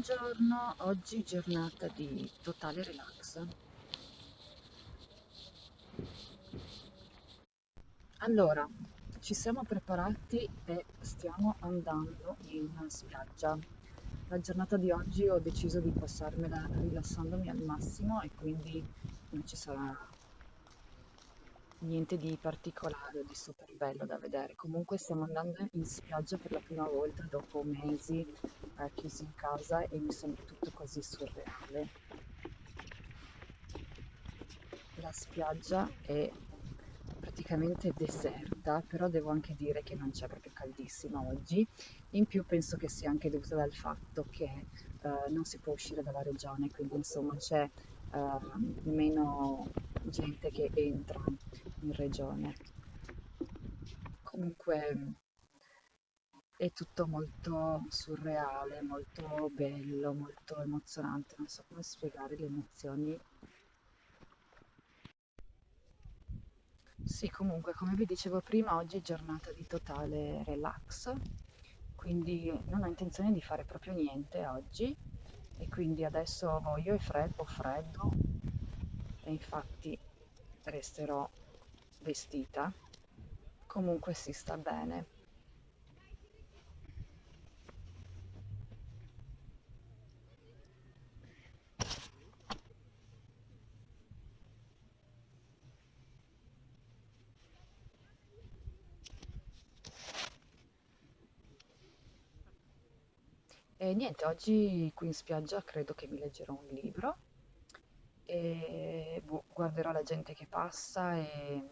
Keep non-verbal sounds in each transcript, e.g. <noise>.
Buongiorno, oggi giornata di totale relax. Allora, ci siamo preparati e stiamo andando in spiaggia. La giornata di oggi ho deciso di passarmela rilassandomi al massimo e quindi non ci sarà niente di particolare o di super bello da vedere. Comunque stiamo andando in spiaggia per la prima volta dopo mesi eh, chiusi in casa e mi sembra tutto così surreale. La spiaggia è praticamente deserta, però devo anche dire che non c'è proprio caldissima oggi. In più penso che sia anche dovuta dal fatto che eh, non si può uscire dalla regione, quindi insomma c'è eh, meno gente che entra in regione. Comunque è tutto molto surreale, molto bello, molto emozionante, non so come spiegare le emozioni. Sì, comunque, come vi dicevo prima, oggi è giornata di totale relax, quindi non ho intenzione di fare proprio niente oggi e quindi adesso io e Fred ho freddo e infatti resterò vestita. Comunque si sta bene. E niente, oggi qui in spiaggia credo che mi leggerò un libro e boh, guarderò la gente che passa e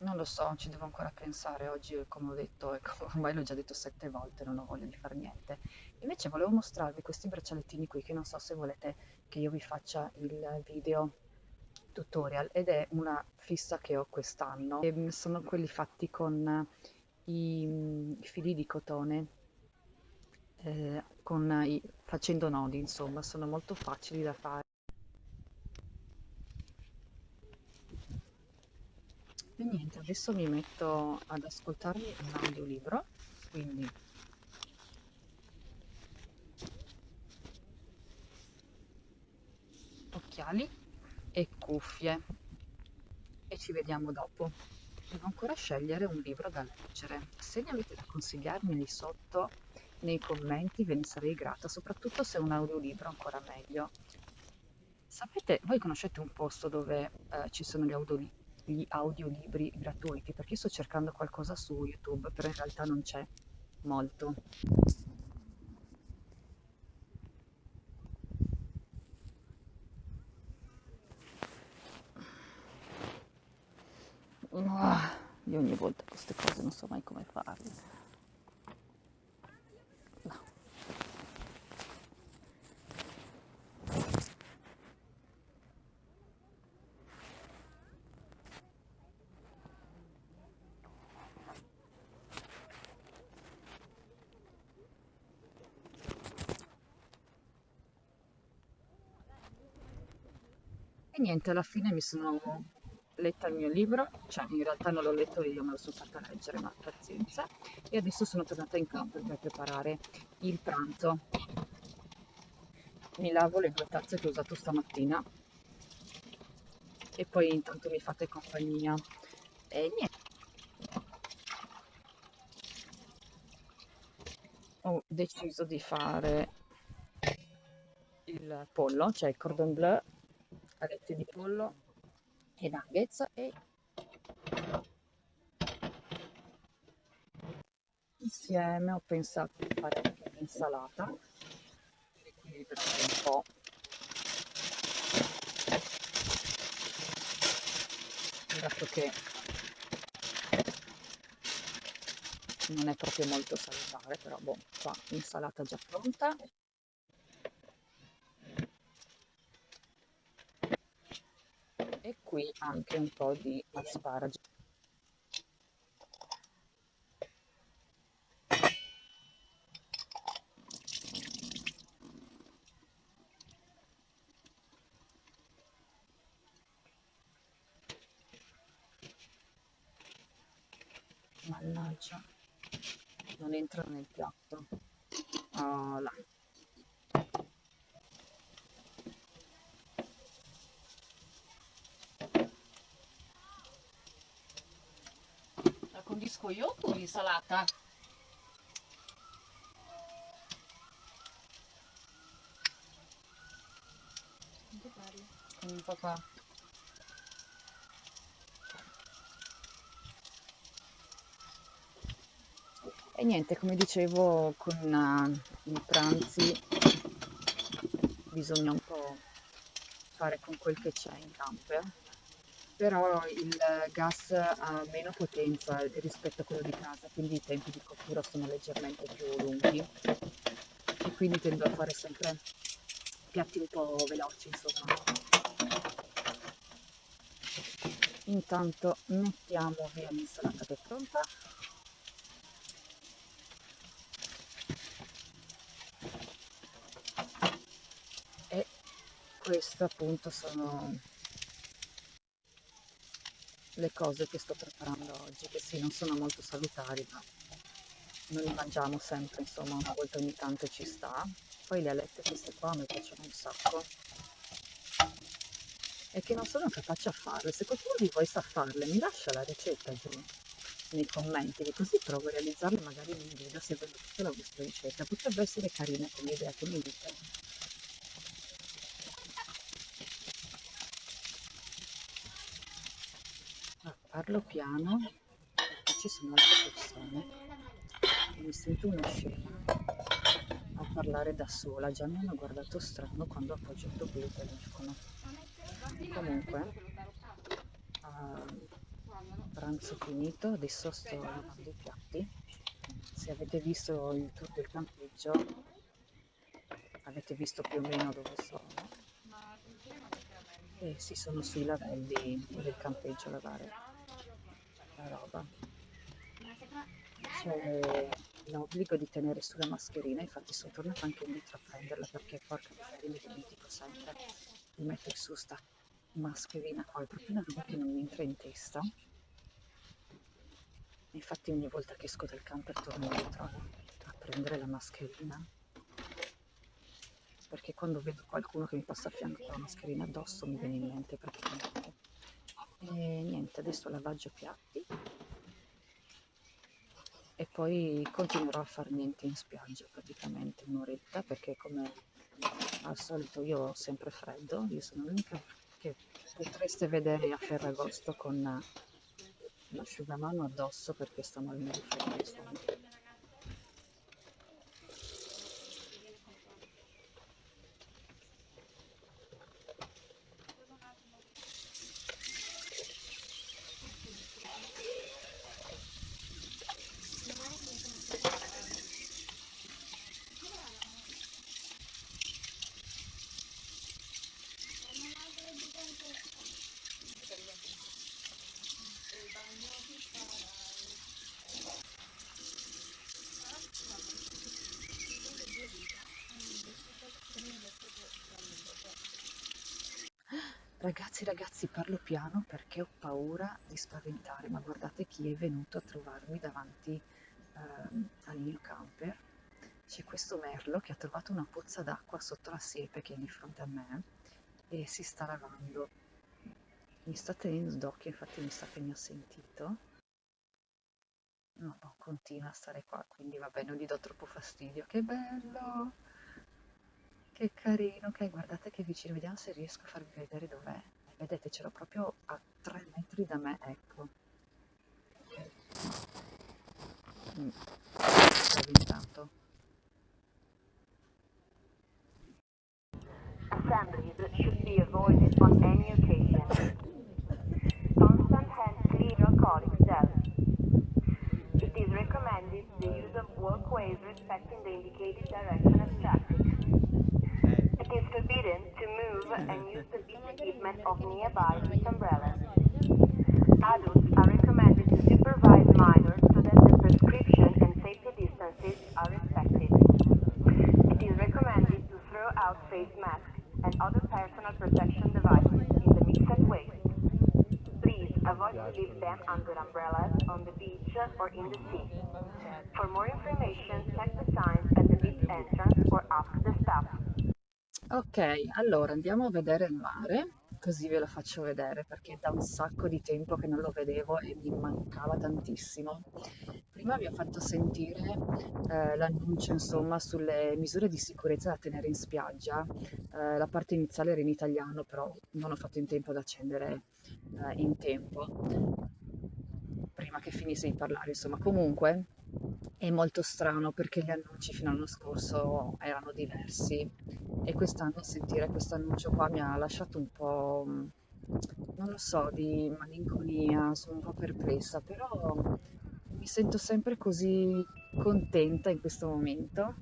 non lo so, ci devo ancora pensare. Oggi, come ho detto, <laughs> ecco, ormai l'ho già detto sette volte, non ho voglia di fare niente. Invece volevo mostrarvi questi braccialettini qui, che non so se volete che io vi faccia il video tutorial, ed è una fissa che ho quest'anno. Sono quelli fatti con i fili di cotone, eh, con i, facendo nodi, insomma, sono molto facili da fare. E niente, adesso mi metto ad ascoltarmi un audiolibro, quindi occhiali e cuffie e ci vediamo dopo. Devo ancora scegliere un libro da leggere. Se ne avete da consigliarmi lì sotto nei commenti ve ne sarei grata, soprattutto se è un audiolibro ancora meglio. Sapete, voi conoscete un posto dove eh, ci sono gli audiolibri? gli audiolibri gratuiti, perché io sto cercando qualcosa su YouTube, però in realtà non c'è molto. Ah, io ogni volta queste cose non so mai come farle. Niente, alla fine mi sono letta il mio libro, cioè in realtà non l'ho letto io, me lo sono fatta leggere, ma pazienza. E adesso sono tornata in campo per preparare il pranzo. Mi lavo le due tazze che ho usato stamattina e poi intanto mi fate compagnia. E niente. Ho deciso di fare il pollo, cioè il cordon bleu alette di pollo e nuggets e insieme ho pensato di fare anche un'insalata per equilibrare un po' dato che non è proprio molto salutare però boh qua l'insalata già pronta e qui anche un po' di asparagi. Mannaggia, non entra nel piatto. Oh là. Condisco io o l'insalata? Con il papà. E niente, come dicevo, con uh, i pranzi bisogna un po' fare con quel che c'è in camper, però il gas ha meno potenza rispetto a quello di casa, quindi i tempi di cottura sono leggermente più lunghi e quindi tendo a fare sempre piatti un po' veloci, insomma. Intanto mettiamo via l'insalata che è pronta queste appunto sono le cose che sto preparando oggi che sì non sono molto salutari ma non li mangiamo sempre insomma una volta ogni tanto ci sta. Poi le alette queste qua mi piacciono un sacco. E che non sono capace a farle. Se qualcuno di voi sa farle mi lascia la ricetta giù nei commenti che così provo a realizzarle magari in un video se tutta la vostra ricetta. Potrebbe essere carina come idea che mi dite parlo piano perché ci sono altre persone. E mi sento una scena. A parlare da sola già mi hanno guardato strano quando ho appoggiato qui il telefono. Comunque uh, pranzo finito adesso sto lavando i piatti. Se avete visto il tour del campeggio avete visto più o meno dove sono. E si sono sui lavelli del campeggio a lavare la roba. C'è l'obbligo di tenere sulla mascherina, infatti sono tornata anche indietro a prenderla perché porca miseria mi dimentico sempre di mettere su sta mascherina qua, è proprio una roba che non mi entra in testa. Infatti ogni volta che esco dal camper torno indietro a prendere la mascherina perché quando vedo qualcuno che mi passa a fianco con la mascherina addosso mi viene in mente praticamente e niente adesso lavaggio piatti. E poi continuerò a fare niente in spiaggia praticamente un'oretta perché come al solito io ho sempre freddo io sono l'unica che potreste vedere a Ferragosto con l'asciugamano addosso perché sto morendo di freddo Ragazzi, ragazzi, parlo piano perché ho paura di spaventare, ma guardate chi è venuto a trovarmi davanti eh, al mio camper. C'è questo merlo che ha trovato una pozza d'acqua sotto la siepe che è di fronte a me e si sta lavando. Mi sta tenendo d'occhio, infatti mi sa che mi ha sentito. No, continua a stare qua, quindi vabbè, non gli do troppo fastidio. Che bello! Che carino, ok, guardate che vicino, vediamo se riesco a farvi vedere dov'è. Vedete, ce l'ho proprio a 3 metri da me, ecco. Mm. intanto. Assemblies should be avoided on any occasion. Hand clean your colleagues'. It recommended the use of walkways respecting the indicated direction of traffic. Is forbidden to move and use the beach equipment of nearby umbrellas. Adults are recommended to supervise minors so that the prescription and safety distances are respected. It is recommended to throw out face masks and other personal protection devices in the mixed waste. Please avoid to leave them under umbrellas on the beach or in the sea. For more information, Ok, allora andiamo a vedere il mare, così ve lo faccio vedere perché da un sacco di tempo che non lo vedevo e mi mancava tantissimo. Prima vi ho fatto sentire eh, l'annuncio insomma sulle misure di sicurezza da tenere in spiaggia. Eh, la parte iniziale era in italiano, però non ho fatto in tempo ad accendere eh, in tempo prima che finisse di parlare, insomma. Comunque è molto strano perché gli annunci fino all'anno scorso erano diversi e quest'anno sentire questo annuncio qua mi ha lasciato un po', non lo so, di malinconia, sono un po' perplessa, però mi sento sempre così contenta in questo momento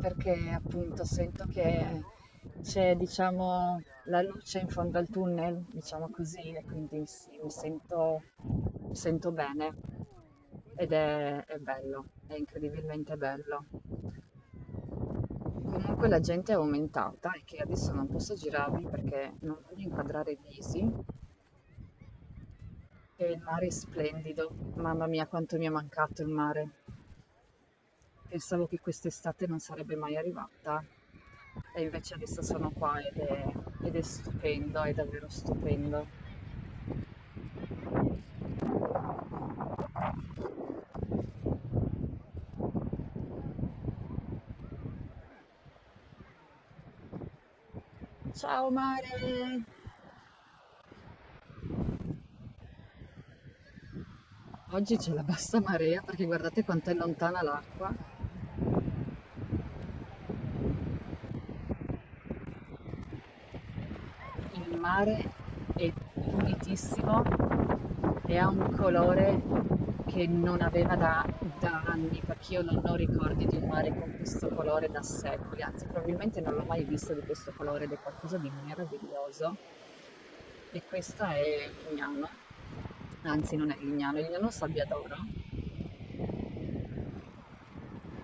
perché appunto sento che c'è diciamo la luce in fondo al tunnel, diciamo così, e quindi sì, mi sento, mi sento bene ed è, è bello, è incredibilmente bello. Comunque la gente è aumentata e che adesso non posso girarmi perché non voglio inquadrare i visi. E il mare è splendido, mamma mia quanto mi è mancato il mare. Pensavo che quest'estate non sarebbe mai arrivata e invece adesso sono qua ed è, ed è stupendo, è davvero stupendo. Ciao mare! Oggi c'è la bassa marea perché guardate quanto è lontana l'acqua. Il mare è pulitissimo e ha un colore che non aveva da, da anni, perché io non ho ricordi di un mare con questo colore da secoli, anzi probabilmente non l'ho mai visto di questo colore ed è qualcosa di meraviglioso. E questa è Lignano, anzi non è Lignano, è Lignano Sabbia d'Oro.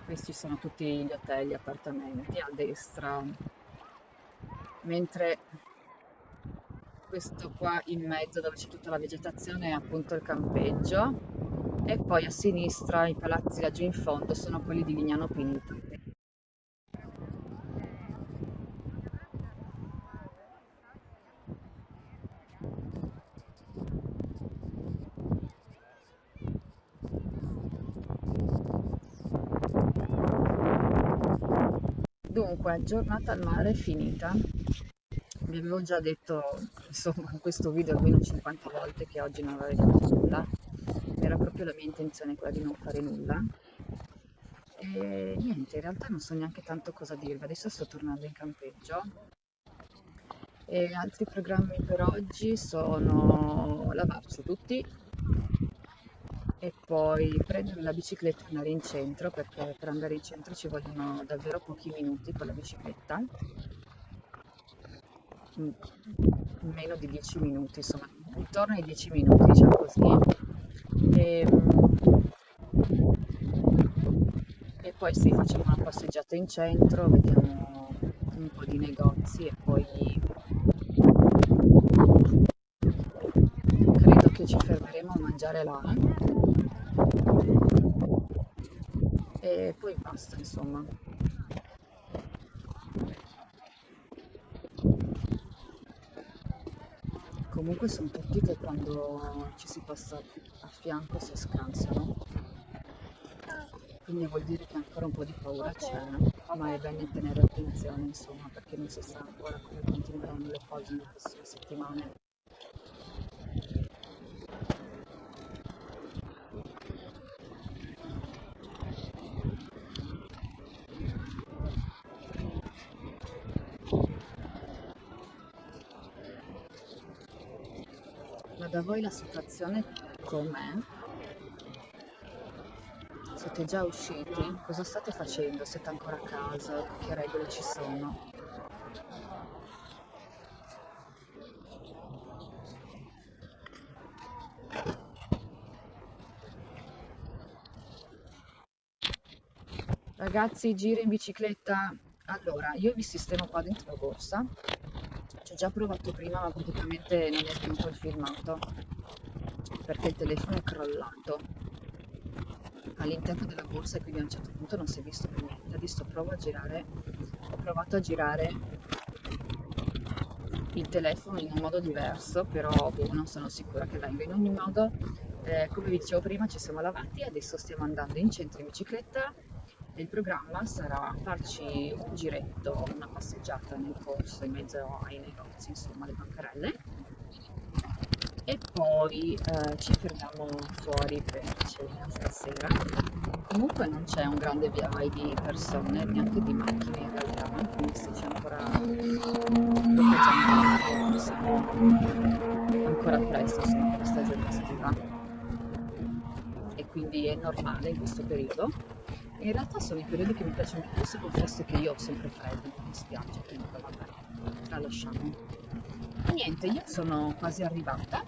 Questi sono tutti gli hotel, gli appartamenti a destra, mentre questo qua in mezzo dove c'è tutta la vegetazione è appunto il campeggio e poi a sinistra i palazzi laggiù in fondo sono quelli di Lignano Pinto. Dunque, giornata al mare finita. Vi avevo già detto, insomma, in questo video almeno 50 volte che oggi non avrei fatto nulla era proprio la mia intenzione quella di non fare nulla. E niente, in realtà non so neanche tanto cosa dirvi, adesso sto tornando in campeggio. E altri programmi per oggi sono lavarsi tutti e poi prendere la bicicletta e andare in centro perché per andare in centro ci vogliono davvero pochi minuti con la bicicletta meno di 10 minuti insomma intorno ai 10 minuti diciamo così e, ehm, e poi sì, facciamo una passeggiata in centro, vediamo un po' di negozi e poi credo che ci fermeremo a mangiare là. E poi basta insomma comunque sono tutti che quando ci si passa a fianco si scansano. Quindi vuol dire che ancora un po' di paura c'è ma è bene tenere attenzione insomma perché non si sa ancora come continueranno le cose nelle prossime settimane voi la situazione com'è? Siete già usciti? Cosa state facendo? Siete ancora a casa? Che regole ci sono? Ragazzi, giri in bicicletta? Allora, io vi sistemo qua dentro la borsa ho già provato prima ma praticamente non è venuto il filmato perché il telefono è crollato all'interno della borsa e quindi a un certo punto non si è visto più niente. Adesso provo a girare, ho provato a girare il telefono in un modo diverso, però boh, non sono sicura che venga. In ogni modo, eh, come vi dicevo prima, ci siamo lavati adesso stiamo andando in centro in bicicletta il programma sarà farci un giretto, una passeggiata nel corso in mezzo ai negozi, insomma, alle bancarelle e poi eh, ci fermiamo fuori per cena stasera. Comunque non c'è un grande via vai di persone, neanche di macchine in realtà, quindi se c'è ancora poca siamo ancora presto, sono ancora stagione estiva e quindi è normale in questo periodo. In realtà sono i periodi che mi piacciono più, se confesso che io ho sempre freddo, mi dispiace, quindi vabbè, tralasciamo. E niente, io sono quasi arrivata,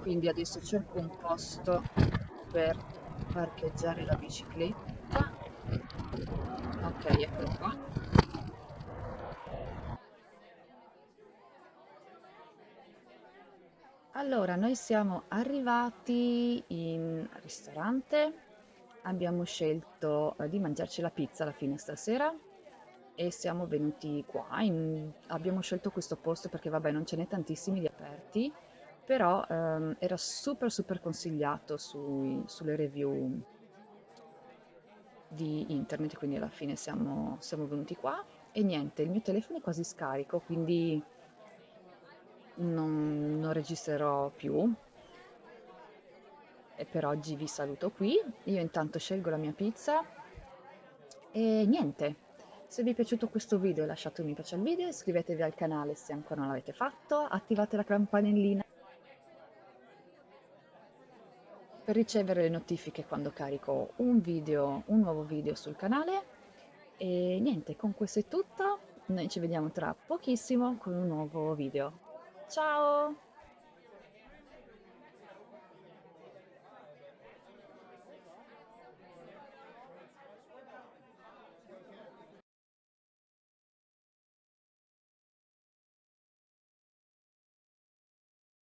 quindi adesso cerco un posto per parcheggiare la bicicletta. Ok, eccolo qua. Allora, noi siamo arrivati in ristorante, abbiamo scelto eh, di mangiarci la pizza alla fine stasera e siamo venuti qua. In... Abbiamo scelto questo posto perché, vabbè, non ce n'è tantissimi di aperti, però ehm, era super super consigliato sui, sulle review di internet, quindi alla fine siamo, siamo venuti qua. E niente, il mio telefono è quasi scarico, quindi non, non registrerò più. E per oggi vi saluto qui. Io intanto scelgo la mia pizza e niente. Se vi è piaciuto questo video lasciate un mi piace al video, iscrivetevi al canale se ancora non l'avete fatto, attivate la campanellina per ricevere le notifiche quando carico un video, un nuovo video sul canale. E niente, con questo è tutto, noi ci vediamo tra pochissimo con un nuovo video. Ciao!